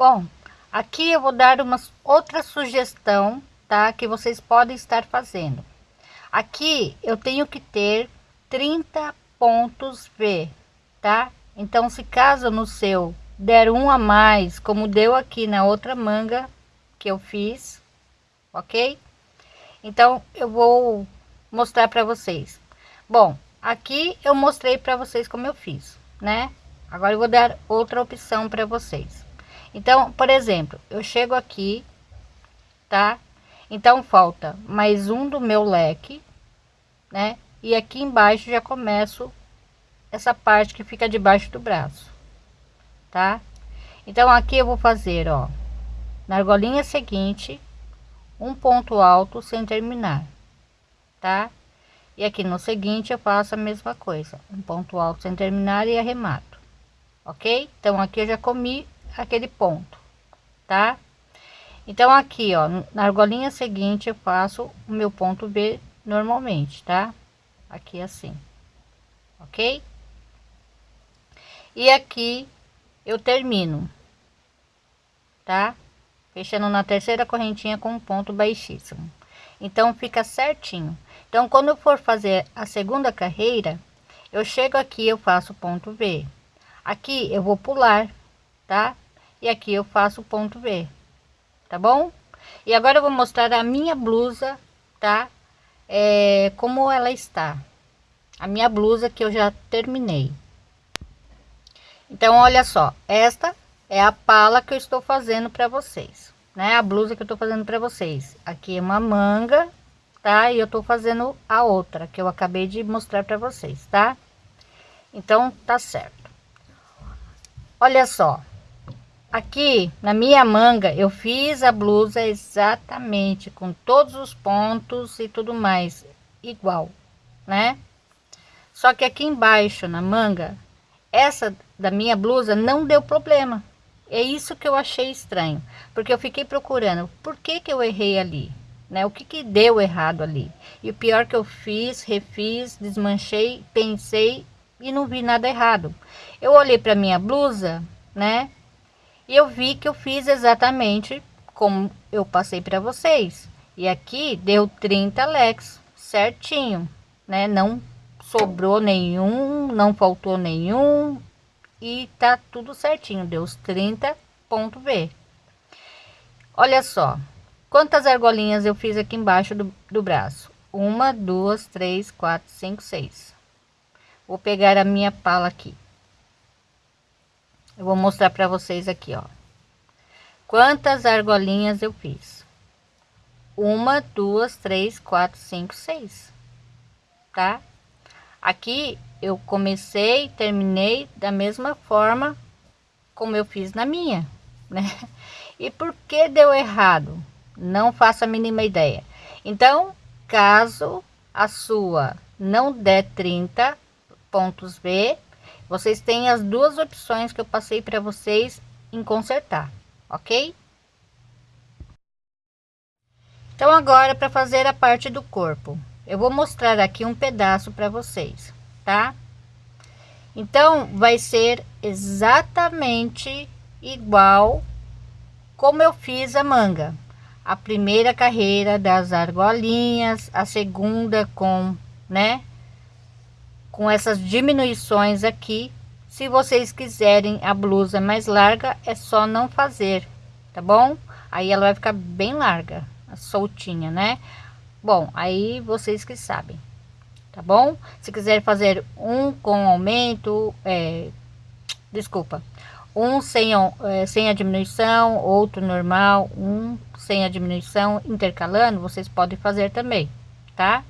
Bom, aqui eu vou dar uma outra sugestão, tá? Que vocês podem estar fazendo. Aqui eu tenho que ter 30 pontos V, tá? Então, se caso no seu der um a mais, como deu aqui na outra manga que eu fiz, ok? Então, eu vou mostrar para vocês. Bom, aqui eu mostrei para vocês como eu fiz, né? Agora eu vou dar outra opção para vocês. Então, por exemplo, eu chego aqui, tá? Então, falta mais um do meu leque, né? E aqui embaixo já começo essa parte que fica debaixo do braço, tá? Então, aqui eu vou fazer, ó, na argolinha seguinte, um ponto alto sem terminar, tá? E aqui no seguinte eu faço a mesma coisa, um ponto alto sem terminar e arremato, ok? Então, aqui eu já comi aquele ponto, tá? Então aqui, ó, na argolinha seguinte eu faço o meu ponto B normalmente, tá? Aqui assim, ok? E aqui eu termino, tá? Fechando na terceira correntinha com um ponto baixíssimo. Então fica certinho. Então quando eu for fazer a segunda carreira, eu chego aqui, eu faço ponto V. Aqui eu vou pular tá? E aqui eu faço o ponto V, tá bom? E agora eu vou mostrar a minha blusa, tá? É, como ela está. A minha blusa que eu já terminei. Então, olha só, esta é a pala que eu estou fazendo para vocês, né? A blusa que eu estou fazendo para vocês. Aqui é uma manga, tá? E eu estou fazendo a outra que eu acabei de mostrar para vocês, tá? Então, tá certo. Olha só, Aqui na minha manga eu fiz a blusa exatamente com todos os pontos e tudo mais igual, né? Só que aqui embaixo na manga, essa da minha blusa não deu problema. É isso que eu achei estranho, porque eu fiquei procurando por que que eu errei ali, né? O que que deu errado ali? E o pior que eu fiz, refiz, desmanchei, pensei e não vi nada errado. Eu olhei para minha blusa, né? E eu vi que eu fiz exatamente como eu passei para vocês. E aqui deu 30 leques certinho, né? Não sobrou nenhum, não faltou nenhum e tá tudo certinho, deu os 30 ponto V. Olha só, quantas argolinhas eu fiz aqui embaixo do, do braço? Uma, duas, três, quatro, cinco, seis. Vou pegar a minha pala aqui. Eu vou mostrar para vocês aqui, ó. Quantas argolinhas eu fiz? Uma, duas, três, quatro, cinco, seis. Tá? Aqui eu comecei terminei da mesma forma como eu fiz na minha, né? E por que deu errado? Não faço a mínima ideia. Então, caso a sua não der 30 pontos B, vocês têm as duas opções que eu passei para vocês em consertar, ok? Então agora para fazer a parte do corpo, eu vou mostrar aqui um pedaço para vocês, tá? Então vai ser exatamente igual como eu fiz a manga. A primeira carreira das argolinhas, a segunda com, né, com essas diminuições aqui. Se vocês quiserem a blusa mais larga é só não fazer tá bom? Aí ela vai ficar bem larga soltinha né? Bom aí vocês que sabem tá bom? Se quiser fazer um com aumento é, desculpa um sem, é, sem a diminuição outro normal um sem a diminuição intercalando vocês podem fazer também tá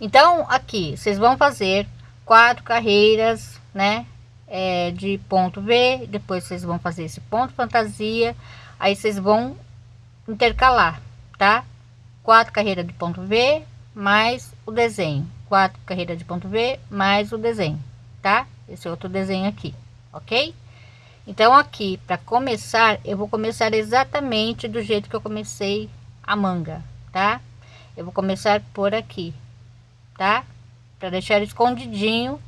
então, aqui, vocês vão fazer quatro carreiras, né? É, de ponto V, depois vocês vão fazer esse ponto fantasia, aí vocês vão intercalar, tá? Quatro carreiras de ponto V, mais o desenho. Quatro carreiras de ponto V, mais o desenho, tá? Esse outro desenho aqui, ok? Então, aqui, para começar, eu vou começar exatamente do jeito que eu comecei a manga, tá? Eu vou começar por aqui, tá? Para deixar escondidinho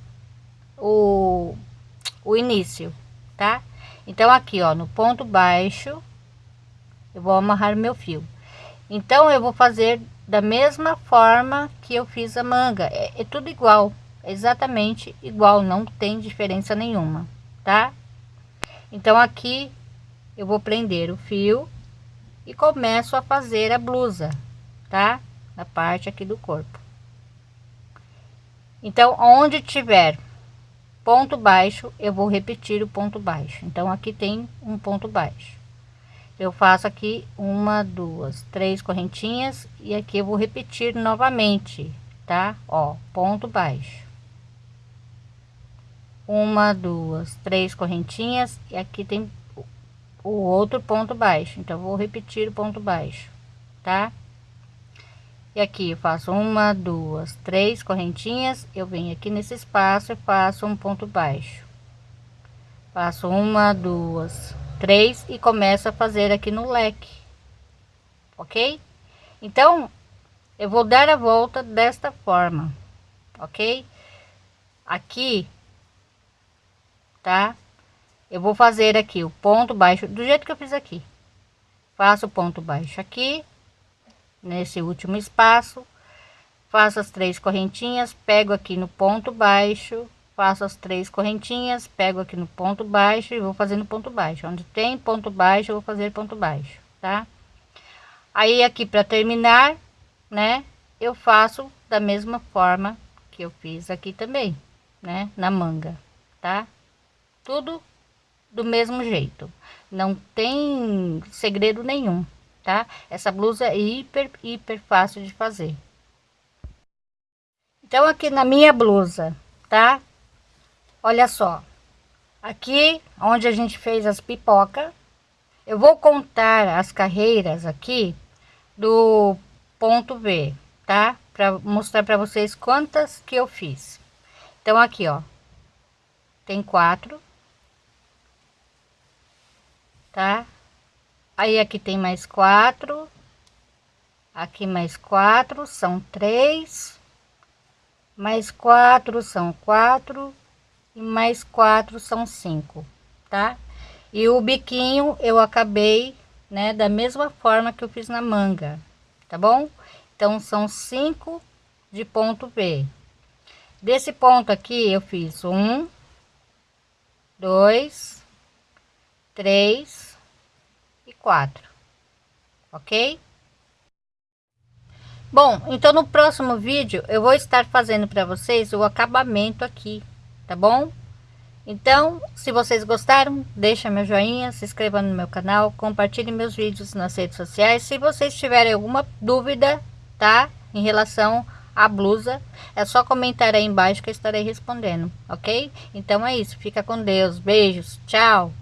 o, o início, tá? então aqui ó no ponto baixo eu vou amarrar meu fio. Então eu vou fazer da mesma forma que eu fiz a manga. É, é tudo igual exatamente igual não tem diferença nenhuma tá? Então aqui eu vou prender o fio e começo a fazer a blusa tá? Na parte aqui do corpo então onde tiver ponto baixo eu vou repetir o ponto baixo. Então aqui tem um ponto baixo. Eu faço aqui uma duas três correntinhas e aqui eu vou repetir novamente tá? Ó ponto baixo. Uma duas três correntinhas e aqui tem o outro ponto baixo. Então vou repetir o ponto baixo tá e aqui eu faço uma duas três correntinhas eu venho aqui nesse espaço e faço um ponto baixo. Faço uma duas três e começo a fazer aqui no leque ok? Então eu vou dar a volta desta forma ok? Aqui tá? Eu vou fazer aqui o ponto baixo do jeito que eu fiz aqui. Faço o ponto baixo aqui nesse último espaço faço as três correntinhas pego aqui no ponto baixo faço as três correntinhas pego aqui no ponto baixo e vou fazendo ponto baixo. Onde tem ponto baixo eu vou fazer ponto baixo tá? Aí aqui para terminar né eu faço da mesma forma que eu fiz aqui também né na manga tá? Tudo do mesmo jeito. Não tem segredo nenhum tá? Essa blusa é hiper, hiper fácil de fazer. Então, aqui na minha blusa, tá? Olha só. Aqui, onde a gente fez as pipoca, eu vou contar as carreiras aqui do ponto V, tá? Para mostrar para vocês quantas que eu fiz. Então, aqui, ó, tem quatro, tá? Aí aqui tem mais quatro. Aqui mais quatro são três. Mais quatro são quatro. E mais quatro são cinco tá? E o biquinho eu acabei né da mesma forma que eu fiz na manga tá bom? Então são cinco de ponto V. Desse ponto aqui eu fiz um dois três quatro, ok? Bom, então no próximo vídeo eu vou estar fazendo para vocês o acabamento aqui, tá bom? Então, se vocês gostaram, deixa meu joinha, se inscreva no meu canal, compartilhe meus vídeos nas redes sociais. Se vocês tiverem alguma dúvida, tá? Em relação à blusa, é só comentar aí embaixo que eu estarei respondendo, ok? Então é isso, fica com Deus, beijos, tchau!